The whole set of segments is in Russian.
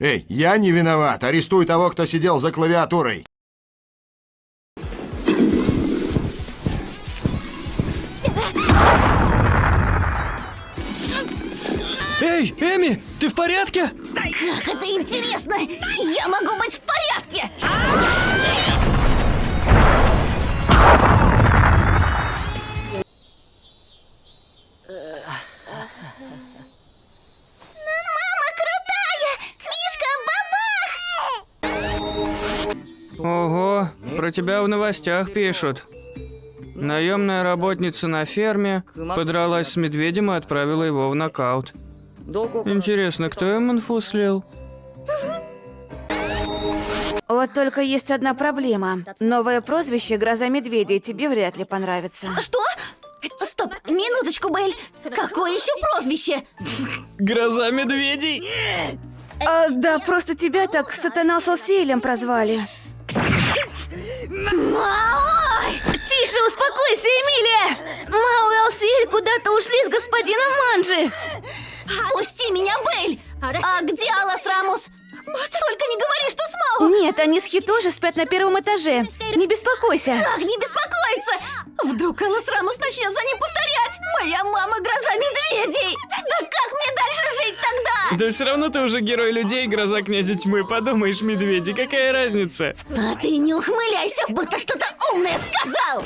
Эй, я не виноват. Арестуй того, кто сидел за клавиатурой. Эй, Эми, ты в порядке? Как это интересно! Я могу быть в порядке! Мама про тебя в новостях пишут. Наемная работница на ферме подралась с медведем и отправила его в нокаут. Интересно, кто им инфу слил? Вот только есть одна проблема. Новое прозвище «Гроза медведей» тебе вряд ли понравится. Что? Стоп, минуточку, Белль. Какое еще прозвище? Гроза медведей? А, да, просто тебя так Сатана Салсиэлем прозвали. Маой! Тише, успокойся, Эмилия! Мао и Алсиэль куда-то ушли с господином Манджи. Пусти меня, Белль! А где Алас Рамус? Только не говори, что с Мао! Нет, они с Хи тоже спят на первом этаже. Не беспокойся. Как не беспокоиться? Вдруг Алас Рамус начнет за ним повторять? Моя мама гроза медведей! Да все равно ты уже герой людей, гроза князя тьмы. Подумаешь, медведи, какая разница? А ты не ухмыляйся, будто что-то умное сказал!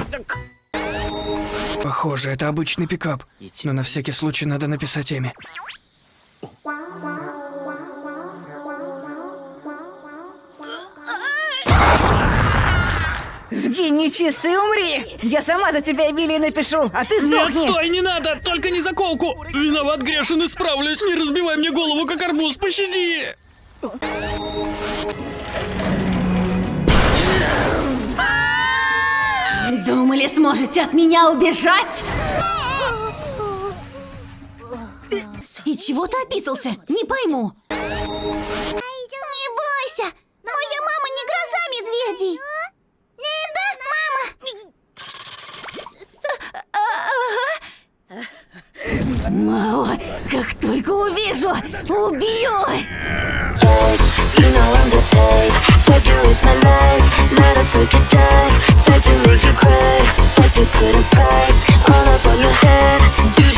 Похоже, это обычный пикап. Но на всякий случай надо написать Эми. Сгинь, нечистый, умри! Я сама за тебя Эмилии напишу, а ты Нет, сдохни! стой, не надо! Только не заколку! Виноват грешен, исправлюсь! Не разбивай мне голову, как арбуз, пощади! Думали, сможете от меня убежать? И чего ты описался? Не пойму. Мао, как только увижу, убью! You know I'm the type Told you it's my life Not a freaking die Said to make you cry Said you couldn't price All up on your head